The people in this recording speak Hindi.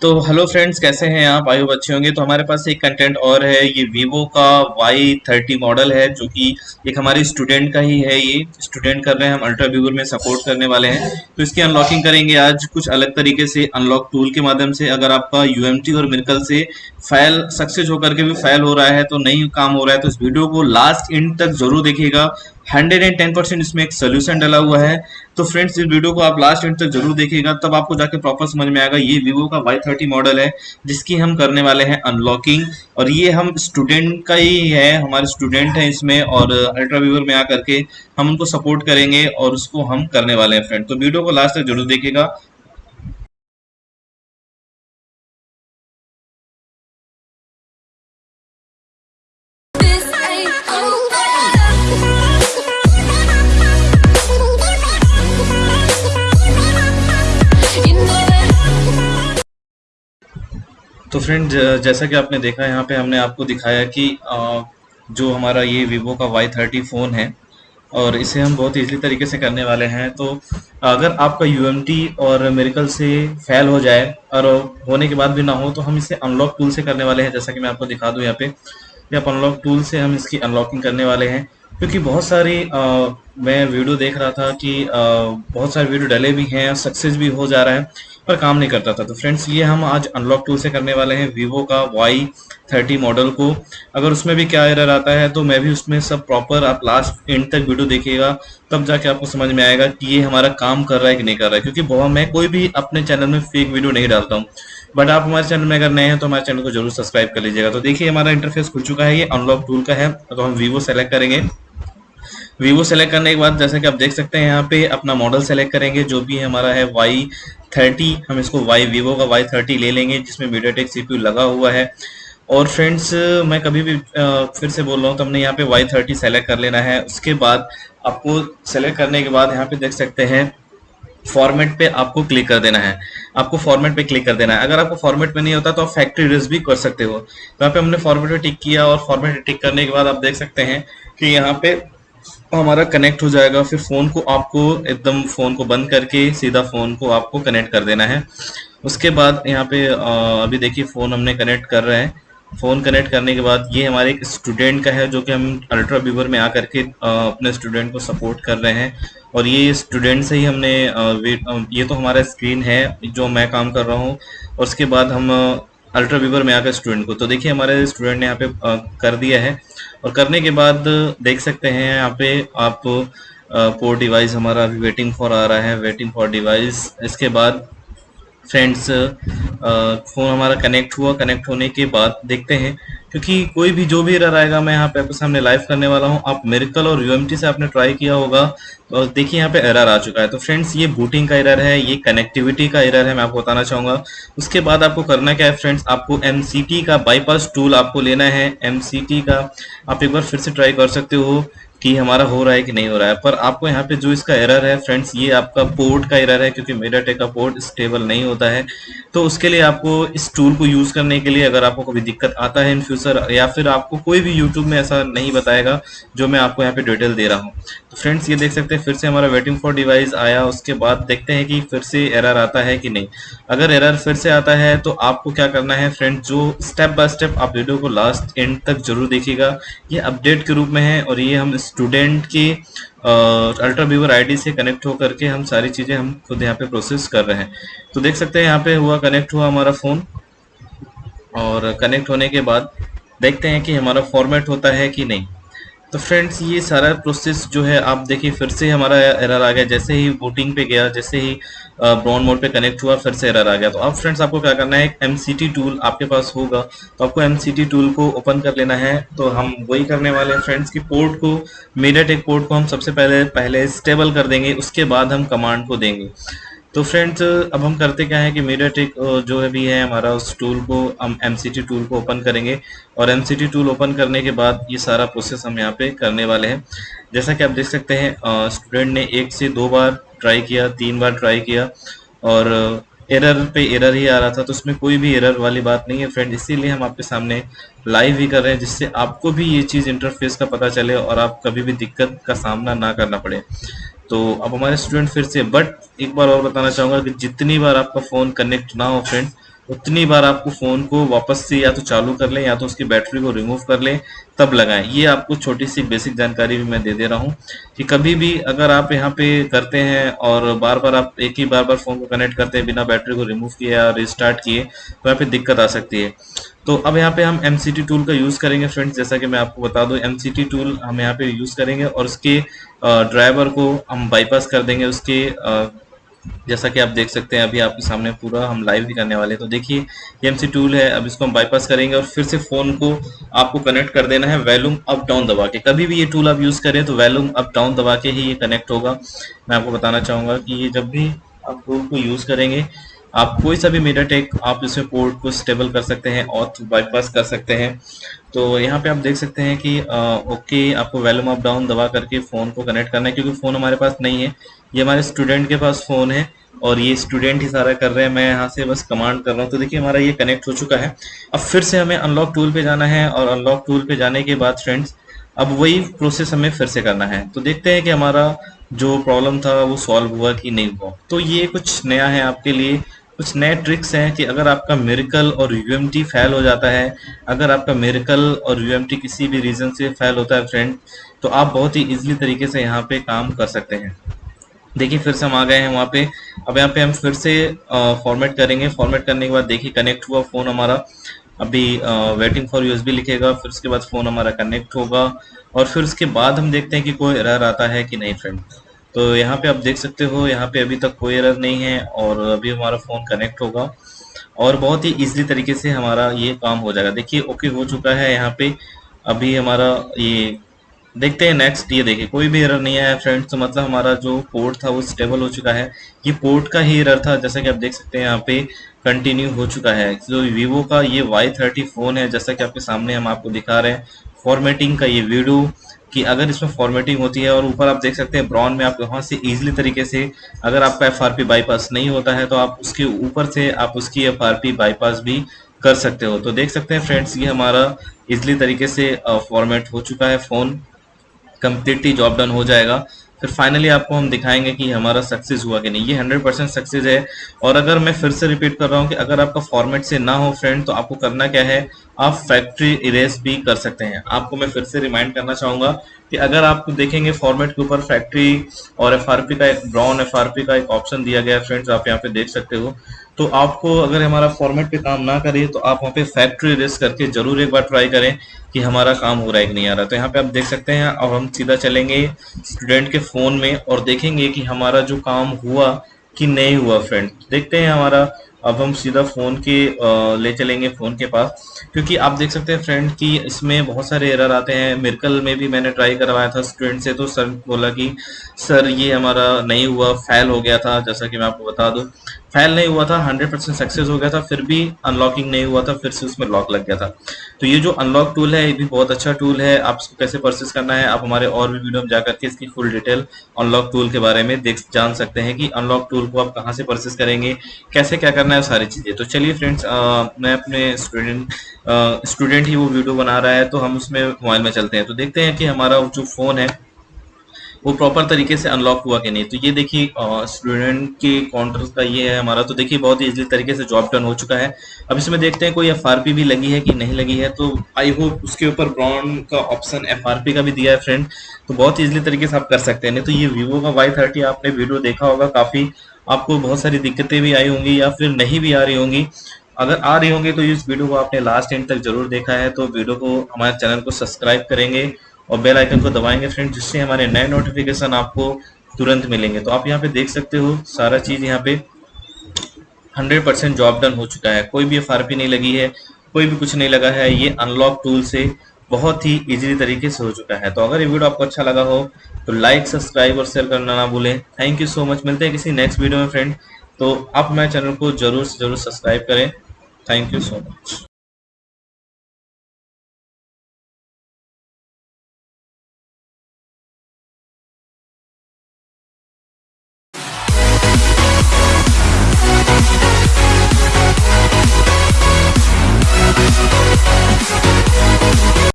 तो हेलो फ्रेंड्स कैसे हैं आप? आयु अच्छे होंगे। तो हमारे पास एक कंटेंट और है। ये वीवो का वाई थर्टी मॉडल है, जो कि एक हमारे स्टूडेंट का ही है ये। स्टूडेंट कर रहे हैं, हम अल्ट्रा वीवर में सपोर्ट करने वाले हैं। तो इसकी अनलॉकिंग करेंगे आज कुछ अलग तरीके से अनलॉक टूल के माध्यम से। अगर आपका यू और मिर्कल से फ़ाइल सक्सेस होकर के भी फ़ाइल हो रहा है तो नहीं काम हो रहा है तो इस वीडियो को लास्ट इंड तक ज़रूर देखिएगा। हंड्रेड एंड टेन परसेंट इसमें एक सोल्यूशन डला हुआ है। तो फ्रेंड्स इस वीडियो को आप लास्ट एंड तक ज़रूर देखिएगा, तब आपको जाके प्रॉपर समझ में आएगा, ये वीवो का वाई थर्टी मॉडल है, जिसकी हम करने वाले हैं अनलॉकिंग और ये हम स्टूडेंट का ही है, हमारे स्टूडेंट हैं इसमें, और अल्ट्रा व्यूवर में आकर के हम उनको सपोर्ट करेंगे और उसको हम करने वाले हैं फ्रेंड तो वीडियो को लास्ट तक ज़रूर देखिएगा तो फ्रेंड जैसा कि आपने देखा यहाँ पे हमने आपको दिखाया कि जो हमारा ये वीवो का वाई थर्टी फ़ोन है और इसे हम बहुत ईजली तरीके से करने वाले हैं। तो अगर आपका UMT और मेरिकल से फेल हो जाए और होने के बाद भी ना हो तो हम इसे अनलॉक टूल से करने वाले हैं जैसा कि मैं आपको दिखा दूँ यहाँ पे। या अनलॉक टूल से हम इसकी अनलॉकिंग करने वाले हैं क्योंकि बहुत सारी आ, मैं वीडियो देख रहा था कि आ, बहुत सारे वीडियो डले भी हैं सक्सेस भी हो जा रहा है। पर काम नहीं करता था। तो फ्रेंड्स ये हम आज अनलॉक टूल से करने वाले हैं वीवो का वाई थर्टी मॉडल को। अगर उसमें भी क्या एरर आता है तो मैं भी उसमें सब प्रॉपर आप लास्ट एंड तक वीडियो देखिएगा, तब जाके आपको समझ में आएगा कि ये हमारा काम कर रहा है कि नहीं कर रहा है। क्योंकि बहुत, मैं कोई भी अपने चैनल में फेक वीडियो नहीं डालता हूँ। बट आप हमारे चैनल में अगर नए हैं तो हमारे चैनल को ज़रूर सब्सक्राइब कर लीजिएगा। तो देखिए, हमारा इंटरफेस खुल चुका है, ये अनलॉक टूल का है तो हम वीवो सेलेक्ट करेंगे। वीवो सेलेक्ट करने के बाद, जैसा कि आप देख सकते हैं, यहाँ पे अपना मॉडल सेलेक्ट करेंगे, जो भी हमारा है वाई थर्टी हम इसको वाई वीवो का वाई थर्टी ले लेंगे, जिसमें मीडियाटेक सीपीयू लगा हुआ है। और फ्रेंड्स मैं कभी भी फिर से बोल रहा हूँ तो हमने यहाँ पे वाई थर्टी सेलेक्ट कर लेना है। उसके बाद आपको सेलेक्ट करने के बाद यहाँ पे देख सकते हैं फॉर्मेट पे आपको क्लिक कर देना है। आपको फॉर्मेट पे क्लिक कर देना है। अगर आपको फॉर्मेट पे नहीं होता तो आप फैक्ट्री रिस्क भी कर सकते हो। यहाँ पे हमने फॉर्मेट पे टिक किया और फॉर्मेट टिक करने के बाद आप देख सकते हैं कि यहाँ पे हमारा कनेक्ट हो जाएगा, फिर फ़ोन को आपको एकदम फ़ोन को बंद करके सीधा फ़ोन को आपको कनेक्ट कर देना है। उसके बाद यहाँ पे अभी देखिए फ़ोन हमने कनेक्ट कर रहे हैं। फ़ोन कनेक्ट करने के बाद ये हमारे एक स्टूडेंट का है, जो कि हम अल्ट्रा व्यूवर में आकर के अपने स्टूडेंट को सपोर्ट कर रहे हैं। और ये स्टूडेंट से ही हमने ये तो हमारा स्क्रीन है, जो मैं काम कर रहा हूँ। और उसके बाद हम अल्ट्रा व्यूवर में आकर स्टूडेंट को। तो देखिए, हमारे स्टूडेंट ने यहाँ पे कर दिया है। और करने के बाद देख सकते हैं यहाँ पे आप पोर डिवाइस हमारा अभी वेटिंग फॉर आ रहा है। वेटिंग फॉर डिवाइस इसके बाद फ्रेंड्स फ़ोन हमारा कनेक्ट हुआ। कनेक्ट होने के बाद देखते हैं, क्योंकि कोई भी जो भी एरर आएगा, मैं यहाँ पे आपके सामने लाइव करने वाला हूँ। आप मेरिकल और यूएमटी से आपने ट्राई किया होगा तो देखिए यहाँ पे एरर आ चुका है। तो फ्रेंड्स ये बूटिंग का एरर है, ये कनेक्टिविटी का एरर है, मैं आपको बताना चाहूँगा। उसके बाद आपको करना क्या है फ्रेंड्स आपको एमसीटी का बाईपास टूल आपको लेना है। एमसीटी का आप एक बार फिर से ट्राई कर सकते हो। कि हमारा हो रहा है कि नहीं हो रहा है। पर आपको यहाँ पे जो इसका एरर है फ्रेंड्स ये आपका पोर्ट का एरर है, क्योंकि टेक का पोर्ट स्टेबल नहीं होता है। तो उसके लिए आपको इस टूल को यूज़ करने के लिए अगर आपको कभी दिक्कत आता है इन फ्यूचर या फिर आपको कोई भी यूट्यूब में ऐसा नहीं बताएगा, जो मैं आपको यहाँ पे डिटेल दे रहा हूँ। तो फ्रेंड्स ये देख सकते हैं, फिर से हमारा वेटिंग फॉर डिवाइस आया, उसके बाद देखते हैं कि फिर से एरर आता है कि नहीं। अगर एरर फिर से आता है तो आपको क्या करना है फ्रेंड्स जो स्टेप बाय स्टेप आप वीडियो को लास्ट एंड तक ज़रूर देखिएगा। ये अपडेट के रूप में है और ये हम स्टूडेंट की अल्ट्रा व्यूवर आईडी से कनेक्ट होकर के हम सारी चीज़ें हम खुद यहाँ पे प्रोसेस कर रहे हैं। तो देख सकते हैं यहाँ पे हुआ कनेक्ट हुआ हमारा फ़ोन और कनेक्ट होने के बाद देखते हैं कि हमारा फॉर्मेट होता है कि नहीं। तो फ्रेंड्स ये सारा प्रोसेस जो है, आप देखिए, फिर से हमारा एरर आ गया। जैसे ही वोटिंग पे गया, जैसे ही ब्राउन मोड पे कनेक्ट हुआ, फिर से एरर आ गया। तो अब फ्रेंड्स आपको क्या करना है? एम सी टूल आपके पास होगा। तो आपको एम सी टूल को ओपन कर लेना है। तो हम वही करने वाले हैं फ्रेंड्स की पोर्ट को मीडियाटेक पोर्ट को हम सबसे पहले पहले स्टेबल कर देंगे। उसके बाद हम कमांड को देंगे। तो फ्रेंड्स अब हम करते क्या है कि मीडियाटेक जो है भी है हमारा, उस टूल को हम एमसीटी टूल को ओपन करेंगे और एमसीटी टूल ओपन करने के बाद ये सारा प्रोसेस हम यहाँ पे करने वाले हैं। जैसा कि आप देख सकते हैं स्टूडेंट ने एक से दो बार ट्राई किया, तीन बार ट्राई किया और एरर पे एरर ही आ रहा था तो उसमें कोई भी एरर वाली बात नहीं है। फ्रेंड इसीलिए हम आपके सामने लाइव ही कर रहे हैं, जिससे आपको भी ये चीज़ इंटरफेस का पता चले और आप कभी भी दिक्कत का सामना ना करना पड़े। तो अब हमारे स्टूडेंट फिर से बट एक बार और बताना चाहूँगा कि जितनी बार आपका फ़ोन कनेक्ट ना हो फ्रेंड उतनी बार आपको फ़ोन को वापस से या तो चालू कर लें या तो उसकी बैटरी को रिमूव कर लें। तब लगाएँ। ये आपको छोटी सी बेसिक जानकारी भी मैं दे दे रहा हूँ कि कभी भी अगर आप यहाँ पे करते हैं और बार बार आप एक ही बार बार फ़ोन को कनेक्ट करते हैं, बिना बैटरी को रिमूव किए या रिस्टार्ट किए तो यहाँ पे दिक्कत आ सकती है। तो अब यहाँ पे हम एमसीटी टूल का यूज़ करेंगे फ्रेंड्स जैसा कि मैं आपको बता दूँ एम टूल हम यहाँ पे यूज़ करेंगे और उसके ड्राइवर को हम बाईपास कर देंगे, उसके जैसा कि आप देख सकते हैं, अभी आपके सामने पूरा हम लाइव भी करने वाले तो देखिए, ये एमसी टूल है, अब इसको हम बाईपास करेंगे और फिर से फ़ोन को आपको कनेक्ट कर देना है वैल्यूम अप डाउन दबा के। कभी भी ये टूल आप यूज़ करें तो वैल्यूम अप डाउन दबा के ही ये कनेक्ट होगा। मैं आपको बताना चाहूँगा कि ये जब भी आप टूल को यूज़ करेंगे आप कोई सा भी मीडिया टेक आप इसमें पोर्ट को स्टेबल कर सकते हैं और बाईपास कर सकते हैं। तो यहाँ पे आप देख सकते हैं कि आ, ओके आपको वैल्यूम अप डाउन दबा करके फ़ोन को कनेक्ट करना है क्योंकि फ़ोन हमारे पास नहीं है। ये हमारे स्टूडेंट के पास फ़ोन है और ये स्टूडेंट ही सारा कर रहे हैं। मैं यहाँ से बस कमांड कर रहा हूँ। तो देखिए हमारा ये कनेक्ट हो चुका है। अब फिर से हमें अनलॉक टूल पे जाना है और अनलॉक टूल पे जाने के बाद फ्रेंड्स अब वही प्रोसेस हमें फिर से करना है। तो देखते हैं कि हमारा जो प्रॉब्लम था वो सॉल्व हुआ कि नहीं हुआ। तो ये कुछ नया है आपके लिए। कुछ नए ट्रिक्स हैं कि अगर आपका मेरिकल और यूएमटी फेल हो जाता है, अगर आपका मेरिकल और यूएमटी किसी भी रीजन से फेल होता है फ्रेंड तो आप बहुत ही इजीली तरीके से यहाँ पे काम कर सकते हैं। देखिए, फिर से हम आ गए हैं वहाँ पे। अब यहाँ पे हम फिर से फॉर्मेट करेंगे। फॉर्मेट करने के बाद देखिए कनेक्ट हुआ फ़ोन हमारा। अभी वेटिंग फॉर यूएसबी लिखेगा, फिर उसके बाद फ़ोन हमारा कनेक्ट होगा। और फिर उसके बाद हम देखते हैं कि कोई एरर आता है कि नहीं फ्रेंड तो यहाँ पे आप देख सकते हो, यहाँ पे अभी तक कोई एरर नहीं है और अभी हमारा फ़ोन कनेक्ट होगा और बहुत ही इजीली तरीके से हमारा ये काम हो जाएगा। देखिए ओके हो चुका है यहाँ पे। अभी हमारा ये देखते हैं नेक्स्ट ये देखिए, कोई भी एरर नहीं आया फ्रेंड्स तो मतलब हमारा जो पोर्ट था वो स्टेबल हो चुका है। ये पोर्ट का ही एरर था, जैसा कि आप देख सकते हैं यहाँ पे कंटिन्यू हो चुका है। जो वीवो का ये वाई थर्टी फ़ोन है, जैसा कि आपके सामने हम आपको दिखा रहे हैं। फॉर्मेटिंग का ये वीडियो कि अगर इसमें फॉर्मेटिंग होती है और ऊपर आप देख सकते हैं ब्राउन में आप वहाँ से इजीली तरीके से अगर आपका एफ़ बाईपास नहीं होता है तो आप उसके ऊपर से आप उसकी FRP बाईपास भी कर सकते हो। तो देख सकते हैं फ्रेंड्स ये हमारा इजली तरीके से फॉर्मेट हो चुका है फ़ोन कम्प्लीटली जॉब डन हो जाएगा। फिर फाइनली आपको हम दिखाएँगे कि हमारा सक्सेस हुआ कि नहीं। ये 100 परसेंट सक्सेस है। और अगर मैं फिर से रिपीट कर रहा हूँ कि अगर आपका फॉर्मेट से ना हो फ्रेंड तो आपको करना क्या है? आप फैक्ट्री इरेज भी कर सकते हैं। आपको मैं फिर से रिमाइंड करना चाहूँगा कि अगर आप देखेंगे फॉर्मेट के ऊपर फैक्ट्री और एफआरपी का एक ब्राउन एफआरपी का एक ऑप्शन दिया गया है फ्रेंड्स आप यहाँ पे देख सकते हो। तो आपको अगर हमारा फॉर्मेट पे काम ना करे तो आप वहाँ पे फैक्ट्री रेस करके ज़रूर एक बार ट्राई करें कि हमारा काम हो रहा है कि नहीं आ रहा। तो यहाँ पे आप देख सकते हैं अब हम सीधा चलेंगे स्टूडेंट के फ़ोन में और देखेंगे कि हमारा जो काम हुआ कि नहीं हुआ फ्रेंड देखते हैं हमारा अब हम सीधा फ़ोन के ले चलेंगे फ़ोन के पास। क्योंकि आप देख सकते हैं फ्रेंड कि इसमें बहुत सारे एरर आते हैं। मिर्कल में भी मैंने ट्राई करवाया था स्टूडेंट से तो सर बोला कि सर ये हमारा नहीं हुआ फेल हो गया था। जैसा कि मैं आपको बता दूँ फेल नहीं हुआ था 100 परसेंट सक्सेस हो गया था, फिर भी अनलॉकिंग नहीं हुआ था, फिर से उसमें लॉक लग गया था। तो ये जो अनलॉक टूल है, ये भी बहुत अच्छा टूल है, आप इसको कैसे परचेस करना है, आप हमारे और भी वीडियो में जाकर के इसकी फुल डिटेल अनलॉक टूल के बारे में देख, जान सकते हैं कि अनलॉक टूल को आप कहाँ से परचेस करेंगे, कैसे क्या करना है सारी चीज़ें। तो चलिए फ्रेंड्स मैं अपने स्टूडेंट स्टूडेंट ही वो वीडियो बना रहा है तो हम उसमें मोबाइल में चलते हैं। तो देखते हैं कि हमारा जो फ़ोन है वो प्रॉपर तरीके से अनलॉक हुआ कि नहीं। तो ये देखिए स्टूडेंट के काउंटर का ये है हमारा। तो देखिए, बहुत इजीली तरीके से जॉब डन हो चुका है। अब इसमें देखते हैं, कोई एफआरपी भी लगी है कि नहीं लगी है? तो आई होप उसके ऊपर ब्राउन का ऑप्शन एफ़ का भी दिया है फ्रेंड तो बहुत इजीली तरीके से आप कर सकते हैं। नहीं तो ये वीवो का वाई थर्टी आपने वीडियो देखा होगा, काफ़ी आपको बहुत सारी दिक्कतें भी आई होंगी या फिर नहीं भी आ रही होंगी। अगर आ रही होंगी तो इस वीडियो को आपने लास्ट एंड तक ज़रूर देखा है। तो वीडियो को, हमारे चैनल को सब्सक्राइब करेंगे। और बेल आइकन को दबाएँगे फ्रेंड जिससे हमारे नए नोटिफिकेशन आपको तुरंत मिलेंगे। तो आप यहाँ पे देख सकते हो, सारा चीज़ यहाँ पे 100 परसेंट जॉब डन हो चुका है। कोई भी एफ़ नहीं लगी है, कोई भी कुछ नहीं लगा है, ये अनलॉक टूल से बहुत ही इजीली तरीके से हो चुका है। तो अगर ये वीडियो आपको अच्छा लगा हो तो लाइक सब्सक्राइब और शेयर करना ना भूलें। थैंक यू सो मच मिलते हैं किसी नेक्स्ट वीडियो में फ्रेंड तो आप मेरे चैनल को ज़रूर से ज़रूर सब्सक्राइब करें। Thank you so much